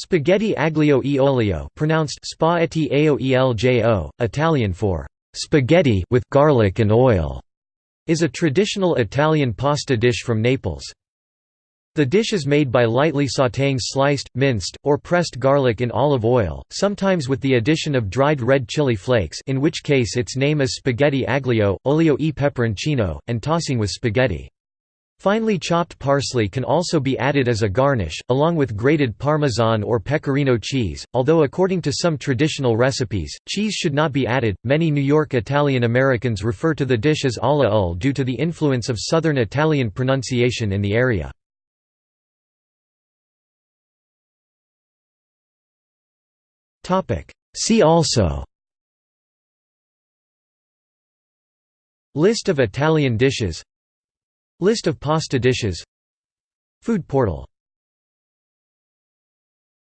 Spaghetti aglio e olio pronounced spaghetti aoeljo, Italian for «spaghetti with garlic and oil», is a traditional Italian pasta dish from Naples. The dish is made by lightly sautéing sliced, minced, or pressed garlic in olive oil, sometimes with the addition of dried red chili flakes in which case its name is spaghetti aglio, olio e peperoncino, and tossing with spaghetti. Finely chopped parsley can also be added as a garnish, along with grated Parmesan or Pecorino cheese, although according to some traditional recipes, cheese should not be added. Many New York Italian Americans refer to the dish as alla ul due to the influence of Southern Italian pronunciation in the area. See also List of Italian dishes List of pasta dishes. Food portal